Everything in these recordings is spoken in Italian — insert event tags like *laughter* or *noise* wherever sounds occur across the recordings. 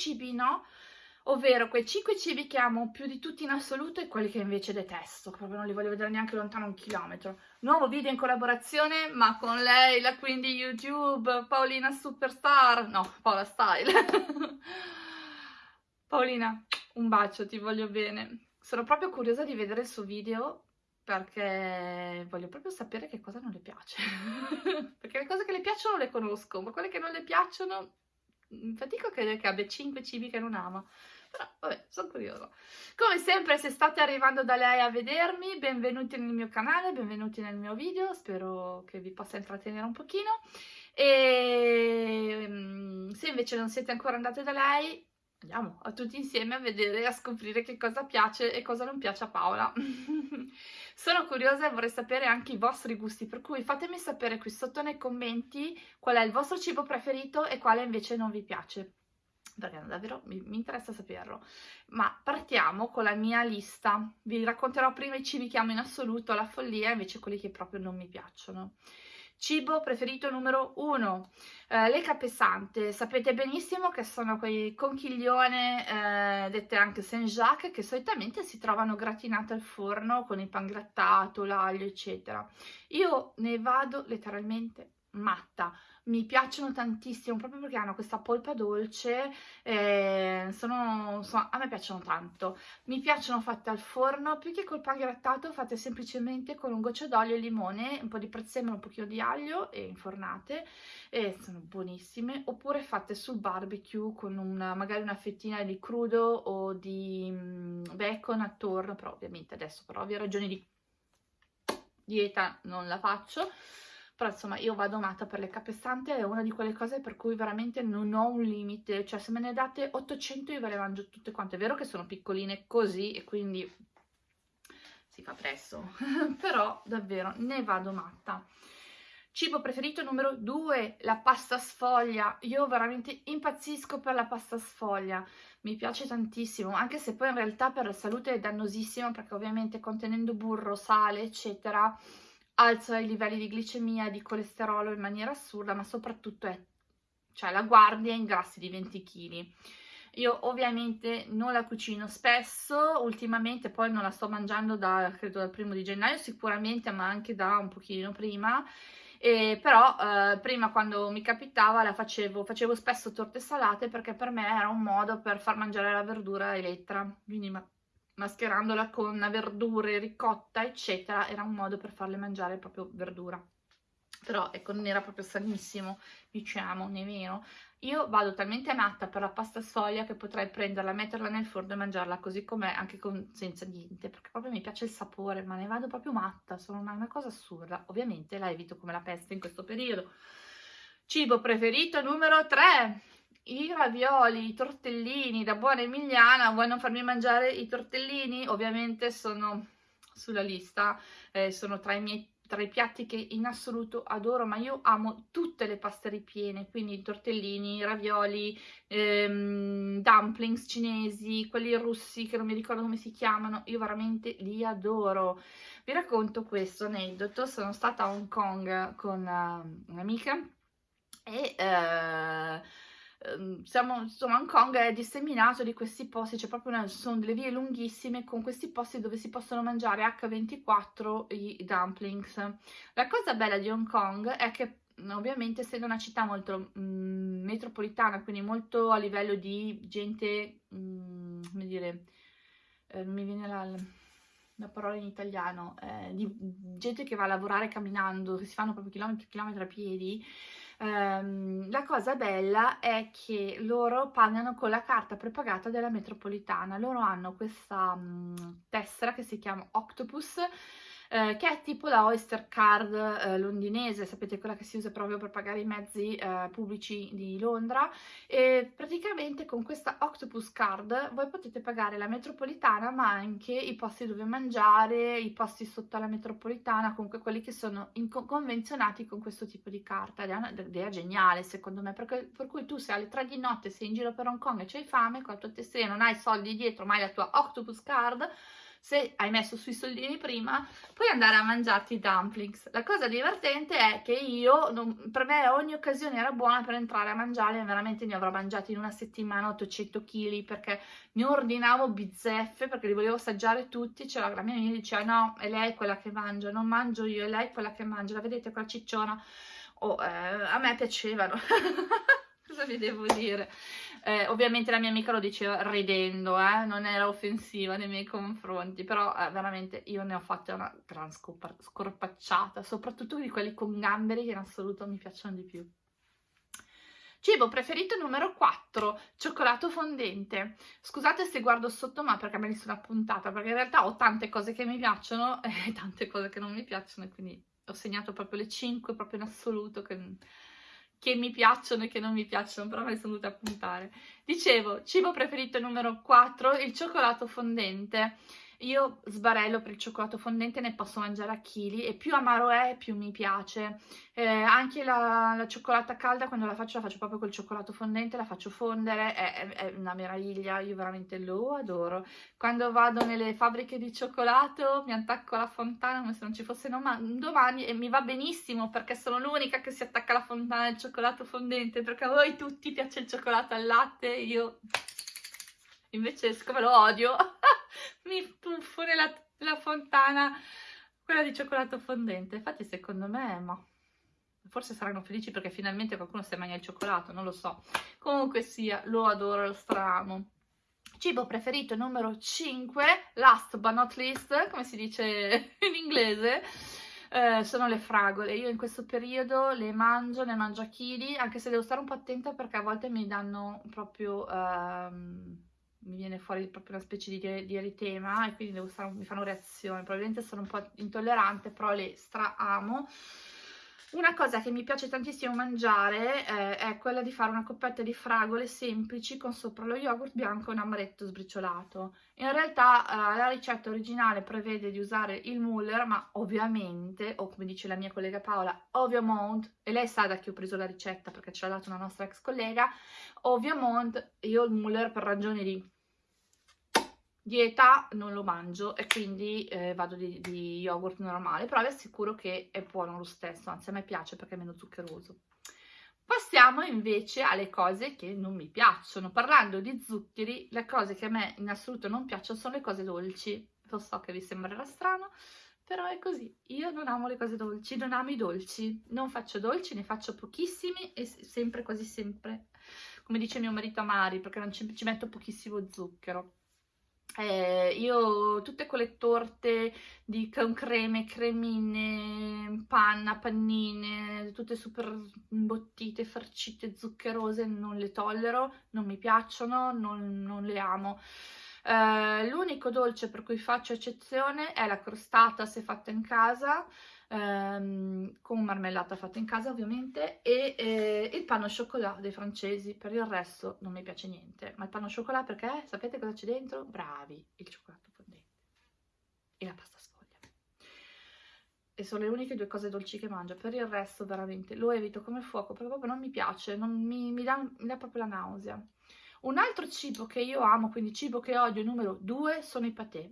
cibi no, ovvero quei 5 cibi che amo più di tutti in assoluto e quelli che invece detesto, proprio non li voglio vedere neanche lontano un chilometro. Nuovo video in collaborazione, ma con lei, la queen YouTube, Paolina Superstar, no, Paola Style. *laughs* Paolina, un bacio, ti voglio bene. Sono proprio curiosa di vedere il suo video perché voglio proprio sapere che cosa non le piace. *laughs* perché le cose che le piacciono le conosco, ma quelle che non le piacciono fatico a credere che abbia 5 cibi che non ama. Però vabbè, sono curiosa. Come sempre, se state arrivando da lei a vedermi, benvenuti nel mio canale, benvenuti nel mio video, spero che vi possa intrattenere un pochino. E mm, se invece non siete ancora andate da lei, andiamo a tutti insieme a vedere e a scoprire che cosa piace e cosa non piace a Paola. *laughs* Sono curiosa e vorrei sapere anche i vostri gusti, per cui fatemi sapere qui sotto nei commenti qual è il vostro cibo preferito e quale invece non vi piace perché davvero mi, mi, interessa saperlo. Ma partiamo con la mia lista. Vi racconterò prima i cibi che amo in assoluto, la follia, invece quelli che proprio non mi piacciono. Cibo preferito numero uno, eh, le capesante. Sapete benissimo che sono quei conchiglione, eh, dette anche Saint-Jacques, che solitamente si trovano gratinate al forno con il pan grattato, l'aglio, eccetera. Io ne vado letteralmente matta. Mi piacciono tantissimo proprio perché hanno questa polpa dolce eh, sono, sono, a me piacciono tanto. Mi piacciono fatte al forno più che col pan grattato fatte semplicemente con un goccio d'olio e limone un po' di prezzemolo, un pochino di aglio e infornate e sono buonissime. Oppure fatte sul barbecue con una, magari una fettina di crudo o di mm, bacon attorno però ovviamente adesso per ovvie ragioni di dieta non la faccio però insomma io vado matta per le capestante, è una di quelle cose per cui veramente non ho un limite, cioè se me ne date 800 io ve le mangio tutte quante, è vero che sono piccoline così e quindi si fa presto, *laughs* però davvero ne vado matta. Cibo preferito numero 2, la pasta sfoglia. Io veramente impazzisco per la pasta sfoglia, mi piace tantissimo, anche se poi in realtà per la salute è dannosissima perché ovviamente contenendo burro, sale, eccetera, alza i livelli di glicemia e di colesterolo in maniera assurda, ma soprattutto è, cioè la guardia in grassi di 20 kg. Io ovviamente non la cucino spesso, ultimamente poi non la sto mangiando da, credo, dal primo di gennaio sicuramente, ma anche da un pochino prima, e però eh, prima quando mi capitava la facevo, facevo spesso torte salate perché per me era un modo per far mangiare la verdura Elettra, quindi mascherandola con verdure, ricotta, eccetera, era un modo per farle mangiare proprio verdura. Però ecco, non era proprio sanissimo, diciamo, nemmeno. Io vado talmente matta per la pasta sfoglia che potrei prenderla, metterla nel forno e mangiarla così com'è, anche con, senza niente, perché proprio mi piace il sapore, ma ne vado proprio matta, sono una, una cosa assurda. Ovviamente la evito come la peste in questo periodo. Cibo preferito numero 3, i ravioli, i tortellini da buona emiliana, vuoi non farmi mangiare i tortellini? Ovviamente sono sulla lista, eh, sono tra i miei tra i piatti che in assoluto adoro, ma io amo tutte le paste ripiene, quindi tortellini, ravioli, ehm, dumplings cinesi, quelli russi che non mi ricordo come si chiamano, io veramente li adoro. Vi racconto questo aneddoto, sono stata a Hong Kong con uh, un'amica e... Ehm, siamo, insomma, Hong Kong è disseminato di questi posti, c'è proprio una, sono delle vie lunghissime con questi posti dove si possono mangiare H24 i dumplings. La cosa bella di Hong Kong è che ovviamente essendo una città molto mh, mm, metropolitana, quindi molto a livello di gente, mh, mm, come dire, eh, mi viene la, la, parola in italiano, eh, di gente che va a lavorare camminando, che si fanno proprio chilometri e chilometri a piedi, Um, la cosa bella è che loro pagano con la carta prepagata della metropolitana. Loro hanno questa um, tessera che si chiama Octopus eh, che è tipo la Oyster Card eh, londinese, sapete quella che si usa proprio per pagare i mezzi eh, pubblici di Londra e praticamente con questa Octopus Card voi potete pagare la metropolitana ma anche i posti dove mangiare, i posti sotto la metropolitana, comunque quelli che sono convenzionati con questo tipo di carta. Ed è un'idea geniale secondo me perché, per cui tu se alle 3 di notte sei in giro per Hong Kong e c'hai fame con la tua tesserina non hai soldi dietro ma hai la tua Octopus Card se hai messo sui soldini prima, puoi andare a mangiarti i dumplings. La cosa divertente è che io, non, per me ogni occasione era buona per entrare a mangiare, veramente ne avrò mangiati in una settimana 800 kg perché ne ordinavo bizzeffe perché li volevo assaggiare tutti, c'era la mia amica diceva no, è lei quella che mangia, non mangio io, è lei quella che mangia, la vedete quella cicciona? Oh, eh, a me piacevano. *laughs* Cosa vi devo dire? Eh, ovviamente la mia amica lo diceva ridendo, eh? non era offensiva nei miei confronti, però eh, veramente io ne ho fatte una gran scorpacciata, soprattutto di quelli con gamberi che in assoluto mi piacciono di più. Cibo preferito numero 4, cioccolato fondente. Scusate se guardo sotto ma perché me li sono appuntata, perché in realtà ho tante cose che mi piacciono *laughs* e tante cose che non mi piacciono, quindi ho segnato proprio le 5 proprio in assoluto che che mi piacciono e che non mi piacciono, però me le sono dovute appuntare. Dicevo, cibo preferito numero 4, il cioccolato fondente. Io sbarello per il cioccolato fondente, ne posso mangiare a chili e più amaro è più mi piace. Eh, anche la, la, cioccolata calda quando la faccio la faccio proprio col cioccolato fondente, la faccio fondere, è, è, una meraviglia, io veramente lo adoro. Quando vado nelle fabbriche di cioccolato mi attacco alla fontana come se non ci fosse domani e mi va benissimo perché sono l'unica che si attacca alla fontana del cioccolato fondente perché a voi tutti piace il cioccolato al latte, io invece siccome lo odio mi tuffo nella, nella fontana quella di cioccolato fondente. Infatti secondo me, ma forse saranno felici perché finalmente qualcuno si mangia il cioccolato, non lo so. Comunque sia, lo adoro, lo stramo. Cibo preferito numero 5, last but not least, come si dice *laughs* in inglese, eh, sono le fragole. Io in questo periodo le mangio, ne mangio a chili, anche se devo stare un po' attenta perché a volte mi danno proprio... Ehm, mi viene fuori proprio una specie di, di eritema e quindi stare, mi fanno reazione, probabilmente sono un po' intollerante, però le stra amo. Una cosa che mi piace tantissimo mangiare eh, è quella di fare una coppetta di fragole semplici con sopra lo yogurt bianco e un amaretto sbriciolato. In realtà eh, la ricetta originale prevede di usare il Muller, ma ovviamente, o come dice la mia collega Paola, ovviamente, e lei sa da chi ho preso la ricetta perché ce l'ha data una nostra ex collega, ovviamente io il Muller per ragioni di dieta non lo mangio e quindi eh, vado di, di, yogurt normale, però vi assicuro che è buono lo stesso, anzi a me piace perché è meno zuccheroso. Passiamo invece alle cose che non mi piacciono. Parlando di zuccheri, le cose che a me in assoluto non piacciono sono le cose dolci. Lo so che vi sembrerà strano, però è così. Io non amo le cose dolci, non amo i dolci. Non faccio dolci, ne faccio pochissimi e sempre, quasi sempre, come dice mio marito Amari, perché non ci, ci metto pochissimo zucchero. Eh, io tutte quelle torte di, creme, cremine, panna, pannine, tutte super imbottite, farcite, zuccherose, non le tollero, non mi piacciono, non, non le amo. Eh, l'unico dolce per cui faccio eccezione è la crostata se fatta in casa, ehm, con marmellata fatta in casa ovviamente, e eh, il panno au chocolat dei francesi, per il resto non mi piace niente. Ma il panno au chocolat perché? Sapete cosa c'è dentro? Bravi, il cioccolato fondente e la pasta sfoglia. E sono le uniche due cose dolci che mangio, per il resto veramente lo evito come fuoco, perché proprio non mi piace, non mi, mi, dà, mi dà proprio la nausea. Un altro cibo che io amo, quindi cibo che odio numero due, sono i patè.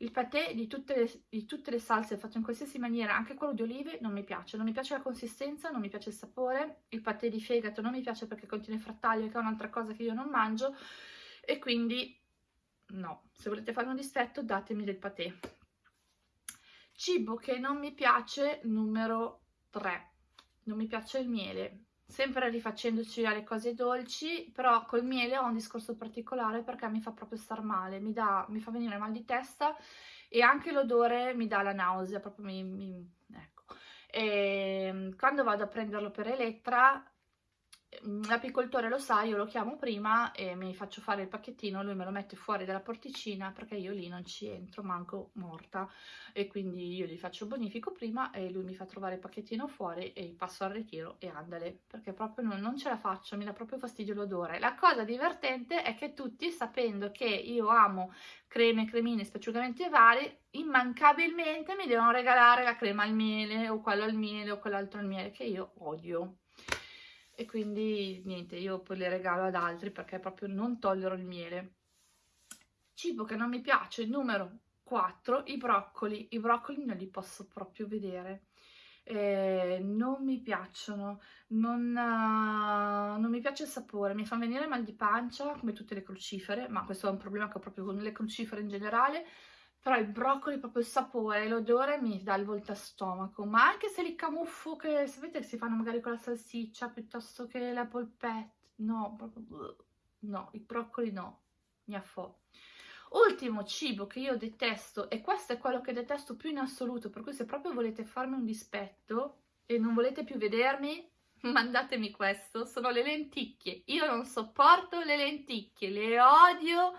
Il patè di tutte, le, di tutte le salse fatto in qualsiasi maniera, anche quello di olive, non mi piace. Non mi piace la consistenza, non mi piace il sapore. Il patè di fegato non mi piace perché contiene frattaglio, che è un'altra cosa che io non mangio. E quindi no, se volete fare un distretto datemi del patè. Cibo che non mi piace, numero 3. Non mi piace il miele sempre rifacendoci alle cose dolci, però col miele ho un discorso particolare perché mi fa proprio star male, mi, dà, mi fa venire mal di testa e anche l'odore mi dà la nausea, proprio mi, mi ecco. E ehm, quando vado a prenderlo per Elettra l'apicoltore lo sa, io lo chiamo prima e mi faccio fare il pacchettino, lui me lo mette fuori dalla porticina perché io lì non ci entro, manco morta e quindi io gli faccio il bonifico prima e lui mi fa trovare il pacchettino fuori e passo al ritiro e andale perché proprio non, non ce la faccio, mi dà proprio fastidio l'odore. La cosa divertente è che tutti sapendo che io amo creme, cremine, spacciugamenti vari, immancabilmente mi devono regalare la crema al miele o quello al miele o quell'altro al miele che io odio e quindi niente, io poi le regalo ad altri perché proprio non tollero il miele. Cibo che non mi piace, numero 4. I broccoli. I broccoli non li posso proprio vedere. Eh, non mi piacciono, non, uh, non, mi piace il sapore, mi fa venire mal di pancia come tutte le crucifere, ma questo è un problema che ho proprio con le crucifere in generale, però il broccoli, proprio il sapore, l'odore mi dà il volta stomaco, ma anche se li camuffo, che sapete che si fanno magari con la salsiccia piuttosto che la polpette, no, proprio, no, i broccoli no, mi affo. Ultimo cibo che io detesto, e questo è quello che detesto più in assoluto, per cui se proprio volete farmi un dispetto e non volete più vedermi, *laughs* mandatemi questo, sono le lenticchie. Io non sopporto le lenticchie, le odio,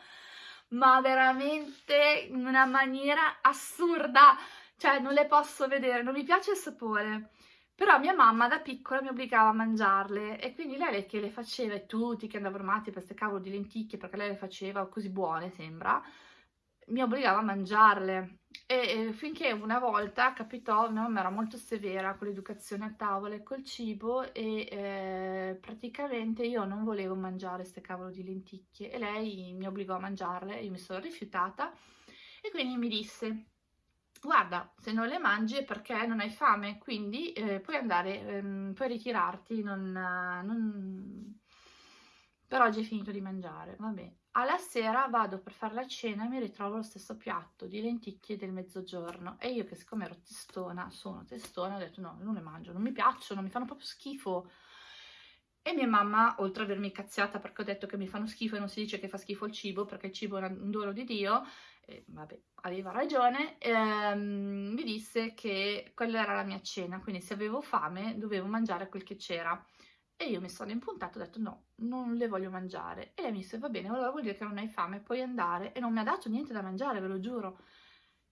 ma veramente in una maniera assurda, cioè non le posso vedere, non mi piace il sapore. Però mia mamma da piccola mi obbligava a mangiarle e quindi lei che le faceva e tutti che andavano matti per queste cavolo di lenticchie perché lei le faceva così buone sembra, mi obbligava a mangiarle e, e finché una volta capitò, mia mamma era molto severa con l'educazione a tavola e col cibo e eh, praticamente io non volevo mangiare queste cavolo di lenticchie e lei mi obbligò a mangiarle, io mi sono rifiutata e quindi mi disse guarda, se non le mangi è perché non hai fame, quindi eh, puoi andare, ehm, puoi ritirarti, non, non... per oggi hai finito di mangiare, vabbè. Alla sera vado per fare la cena e mi ritrovo lo stesso piatto di lenticchie del mezzogiorno e io che siccome ero testona, sono testona, ho detto no, non le mangio, non mi piacciono, mi fanno proprio schifo. E mia mamma, oltre ad avermi cazziata perché ho detto che mi fanno schifo e non si dice che fa schifo il cibo perché il cibo è un dono di Dio, eh, vabbè, aveva ragione, ehm, mi disse che quella era la mia cena, quindi se avevo fame dovevo mangiare quel che c'era. E io mi sono impuntata e ho detto no, non le voglio mangiare. E lei mi disse va bene, allora vuol dire che non hai fame, puoi andare. E non mi ha dato niente da mangiare, ve lo giuro.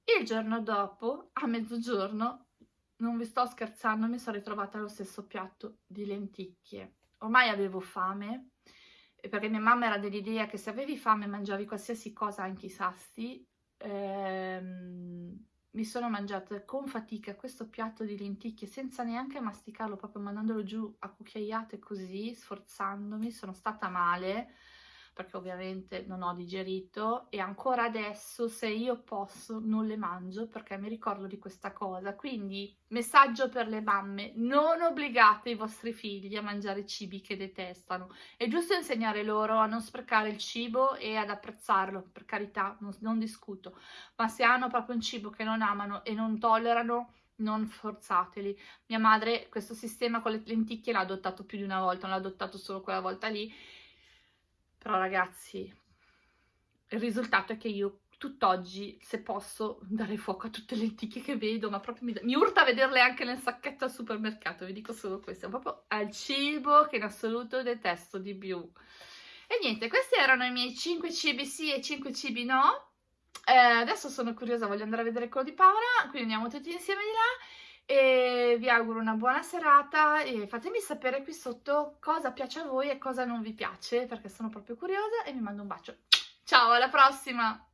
Il giorno dopo, a mezzogiorno, non vi sto scherzando, mi sono ritrovata allo stesso piatto di lenticchie. Ormai avevo fame, perché mia mamma era dell'idea che se avevi fame mangiavi qualsiasi cosa, anche i sasti, ehm, mi sono mangiata con fatica questo piatto di lenticchie senza neanche masticarlo, proprio mandandolo giù a cucchiaiate così, sforzandomi, sono stata male, perché ovviamente non ho digerito e ancora adesso se io posso non le mangio perché mi ricordo di questa cosa. Quindi messaggio per le mamme, non obbligate i vostri figli a mangiare cibi che detestano. È giusto insegnare loro a non sprecare il cibo e ad apprezzarlo, per carità, non, non discuto, ma se hanno proprio un cibo che non amano e non tollerano, non forzateli. Mia madre questo sistema con le lenticchie l'ha adottato più di una volta, non l'ha adottato solo quella volta lì però ragazzi, il risultato è che io tutt'oggi, se posso, dare fuoco a tutte le lenticchie che vedo, ma proprio mi, mi, urta vederle anche nel sacchetto al supermercato, vi dico solo questo, è proprio al cibo che in assoluto detesto di più. E niente, questi erano i miei 5 cibi sì e 5 cibi no. Eh, adesso sono curiosa, voglio andare a vedere quello di Paola, quindi andiamo tutti insieme di là e vi auguro una buona serata e fatemi sapere qui sotto cosa piace a voi e cosa non vi piace perché sono proprio curiosa e vi mando un bacio. Ciao, alla prossima!